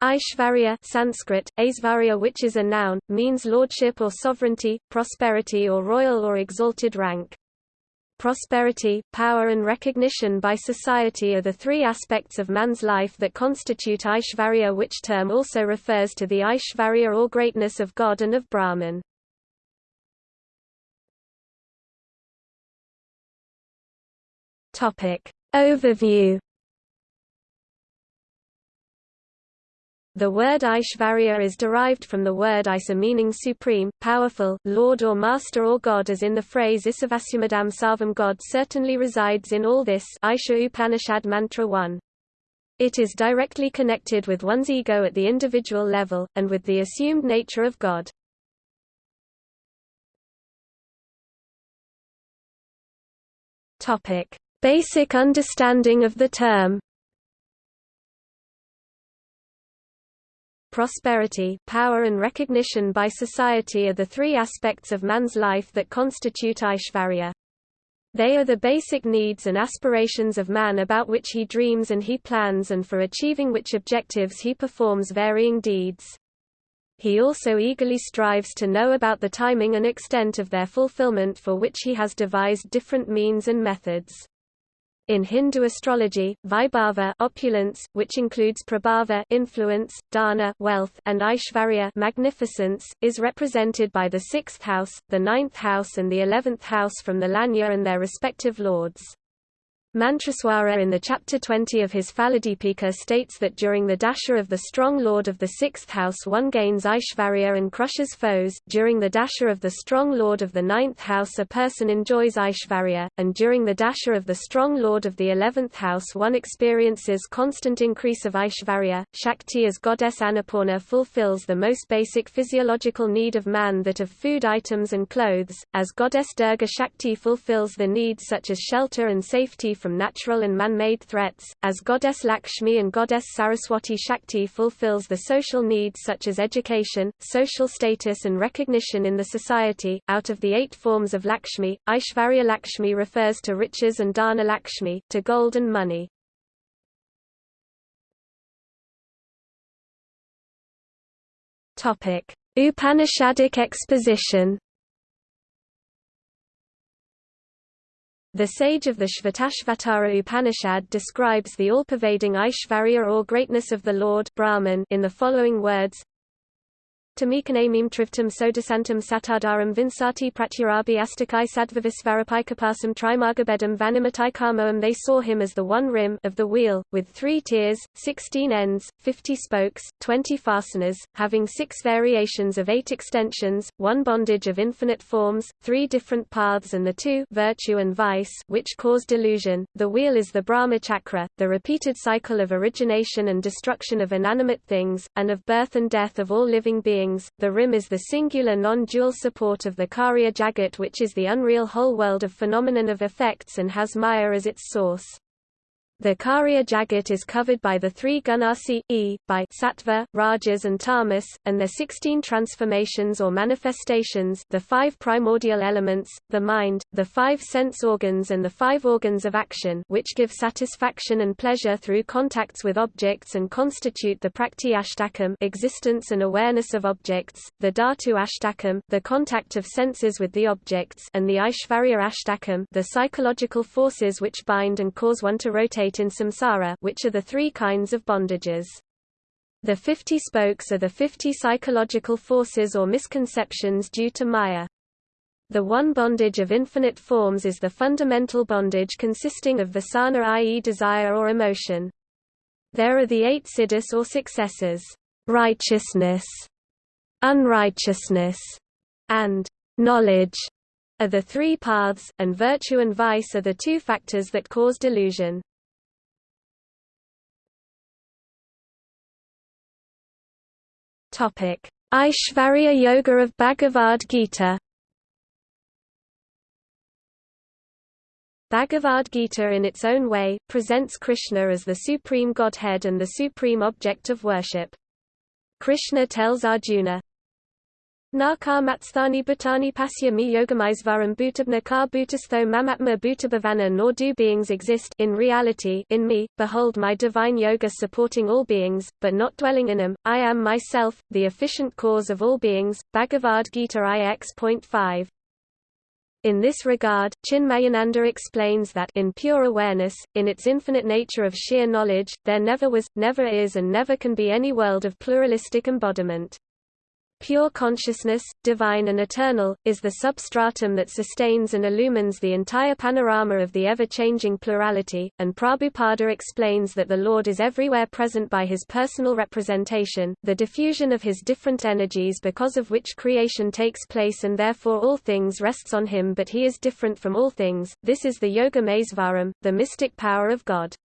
Aishvarya Sanskrit, Aisvarya which is a noun, means lordship or sovereignty, prosperity or royal or exalted rank. Prosperity, power and recognition by society are the three aspects of man's life that constitute Aishvarya which term also refers to the Aishvarya or greatness of God and of Brahman. Overview The word Aishvarya is derived from the word Isa meaning supreme, powerful, lord or master or god as in the phrase Isavasumadam Sarvam God certainly resides in all this Isha Upanishad Mantra 1. It is directly connected with one's ego at the individual level, and with the assumed nature of God. Basic understanding of the term prosperity, power and recognition by society are the three aspects of man's life that constitute Aishvarya. They are the basic needs and aspirations of man about which he dreams and he plans and for achieving which objectives he performs varying deeds. He also eagerly strives to know about the timing and extent of their fulfillment for which he has devised different means and methods. In Hindu astrology, Vaibhava opulence, which includes Prabhava influence, Dana wealth, and Aishvarya magnificence, is represented by the sixth house, the ninth house and the eleventh house from the Lagna and their respective lords. Mantreswara in the chapter 20 of his Phaladipika states that during the dasha of the strong lord of the sixth house one gains Aishvarya and crushes foes, during the dasha of the strong lord of the ninth house a person enjoys Aishvarya, and during the dasha of the strong lord of the eleventh house one experiences constant increase of Aishvarya. Shakti as goddess Annapurna fulfills the most basic physiological need of man that of food items and clothes, as goddess Durga Shakti fulfills the needs such as shelter and safety from natural and man-made threats, as goddess Lakshmi and goddess Saraswati Shakti fulfills the social needs such as education, social status and recognition in the society. Out of the eight forms of Lakshmi, Aishvarya Lakshmi refers to riches and Dana Lakshmi, to gold and money. Upanishadic exposition The sage of the Shvetashvatara Upanishad describes the all-pervading Aishvarya or greatness of the Lord Brahman in the following words Tamikanamim trivtam sodasantam satadaram vinsati pratyarabi astakai sadvavisvarapikapasam trimargabedam vanimatai karmoam They saw him as the one rim of the wheel, with three tiers, sixteen ends, fifty spokes, twenty fasteners, having six variations of eight extensions, one bondage of infinite forms, three different paths and the two virtue and vice which cause delusion. The wheel is the Brahma chakra, the repeated cycle of origination and destruction of inanimate things, and of birth and death of all living beings the rim is the singular non-dual support of the Karya Jagat which is the unreal whole world of phenomenon of effects and has Maya as its source. The Karya Jagat is covered by the three Gunasi, e, by Sattva, Rajas and Tamas, and their sixteen transformations or manifestations the five primordial elements, the mind, the five sense organs and the five organs of action which give satisfaction and pleasure through contacts with objects and constitute the Prakriti Ashtakam existence and awareness of objects, the Dhatu Ashtakam the contact of senses with the objects and the Aishvarya Ashtakam the psychological forces which bind and cause one to rotate in samsara which are the three kinds of bondages. The 50 spokes are the 50 psychological forces or misconceptions due to Maya. The one bondage of infinite forms is the fundamental bondage consisting of vasana i.e. desire or emotion. There are the eight siddhis or successors, righteousness, unrighteousness, and knowledge are the three paths, and virtue and vice are the two factors that cause delusion. Aishvarya Yoga of Bhagavad Gita. Bhagavad Gita in its own way, presents Krishna as the supreme godhead and the supreme object of worship. Krishna tells Arjuna, Nakar matsthani bhutani pasya mi yogamaisvaram bhutabnakar bhutastho mamatma bhutabhavana nor do beings exist in reality in me, behold my divine yoga supporting all beings, but not dwelling in them, I am myself, the efficient cause of all beings, Bhagavad Gita ix.5. In this regard, Chinmayananda explains that in pure awareness, in its infinite nature of sheer knowledge, there never was, never is and never can be any world of pluralistic embodiment. Pure consciousness, divine and eternal, is the substratum that sustains and illumines the entire panorama of the ever-changing plurality, and Prabhupada explains that the Lord is everywhere present by his personal representation, the diffusion of his different energies because of which creation takes place and therefore all things rests on him but he is different from all things, this is the Yoga Maisvaram, the mystic power of God.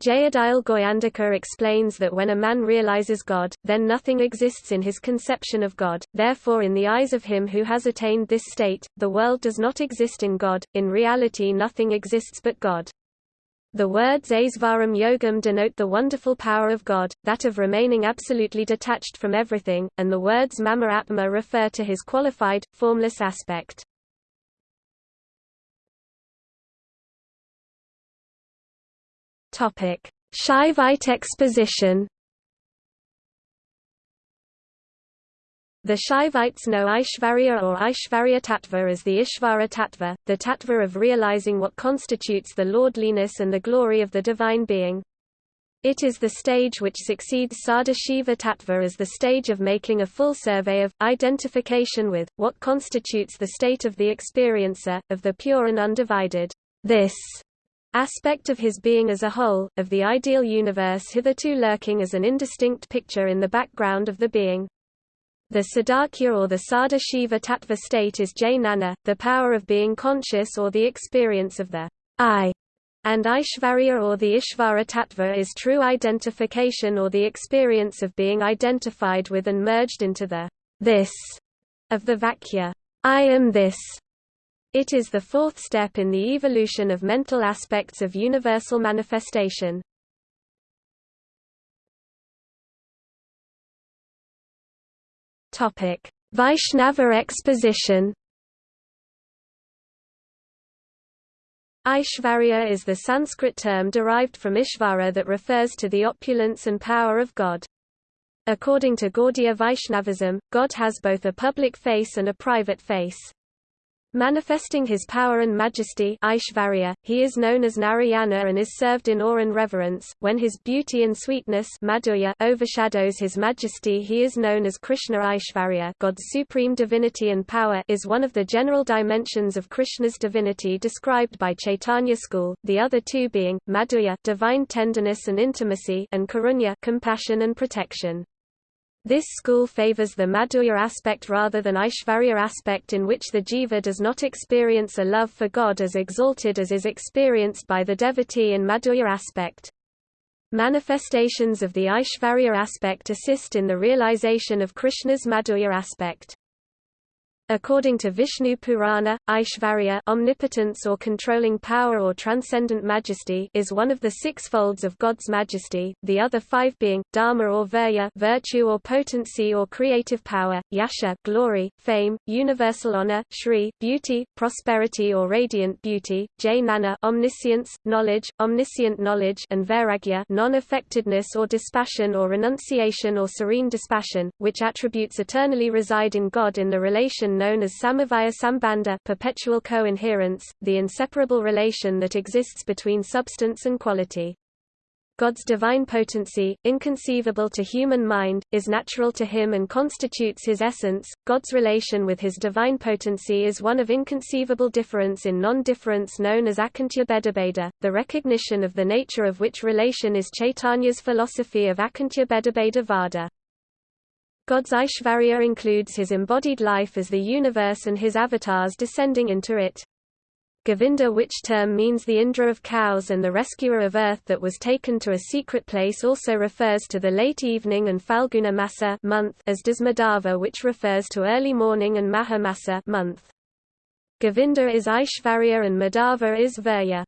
Jayadayal Goyandka explains that when a man realizes God, then nothing exists in his conception of God, therefore in the eyes of him who has attained this state, the world does not exist in God, in reality nothing exists but God. The words Aisvaram Yogam denote the wonderful power of God, that of remaining absolutely detached from everything, and the words Mama Atma refer to his qualified, formless aspect. Shaivite exposition. The Shaivites know Aishvarya or Aishvarya Tattva as the Ishvara Tattva, the Tattva of realizing what constitutes the lordliness and the glory of the Divine Being. It is the stage which succeeds Sadashiva Tattva as the stage of making a full survey of, identification with, what constitutes the state of the experiencer, of the pure and undivided this aspect of his being as a whole, of the ideal universe hitherto lurking as an indistinct picture in the background of the being. The Sadakhya or the Sada Shiva Tattva state is Jnana, the power of being conscious or the experience of the I, and Aishvarya or the Ishvara Tattva is true identification or the experience of being identified with and merged into the this of the Vakya. I am this, it is the fourth step in the evolution of mental aspects of universal manifestation. Topic: Vaishnava exposition. Aishvarya is the Sanskrit term derived from Ishvara that refers to the opulence and power of God. According to Gaudiya Vaishnavism, God has both a public face and a private face. Manifesting his power and majesty Aishvarya, he is known as Narayana and is served in awe and reverence. When his beauty and sweetness Madhurya overshadows his majesty he is known as Krishna Aishvarya God's supreme divinity and power is one of the general dimensions of Krishna's divinity described by Chaitanya school, the other two being, Madhurya divine tenderness and intimacy and Karunya compassion and protection. This school favors the Madhurya aspect rather than Aishvarya aspect in which the jiva does not experience a love for God as exalted as is experienced by the devotee in Madhurya aspect. Manifestations of the Aishvarya aspect assist in the realization of Krishna's Madhurya aspect. According to Vishnu Purana, Aishvarya omnipotence or controlling power or transcendent majesty is one of the six folds of God's majesty, the other five being, dharma or virya virtue or potency or creative power, yasha glory, fame, universal honor, shri beauty, prosperity or radiant beauty, jnana omniscience, knowledge, omniscient knowledge and vairagya non-affectedness or dispassion or renunciation or serene dispassion, which attributes eternally reside in God in the relation known as samavaya sambandha perpetual co-inherence, the inseparable relation that exists between substance and quality. God's divine potency, inconceivable to human mind, is natural to him and constitutes his essence. God's relation with his divine potency is one of inconceivable difference in non-difference known as Achintya Bhedabheda, the recognition of the nature of which relation is Chaitanya's philosophy of Achintya Bhedabheda Vada. God's Aishvarya includes his embodied life as the universe and his avatars descending into it. Govinda which term means the Indra of cows and the rescuer of earth that was taken to a secret place also refers to the late evening and Falguna Masa month as does Madhava which refers to early morning and Maha Masa month. Govinda is Aishvarya and Madhava is Virya.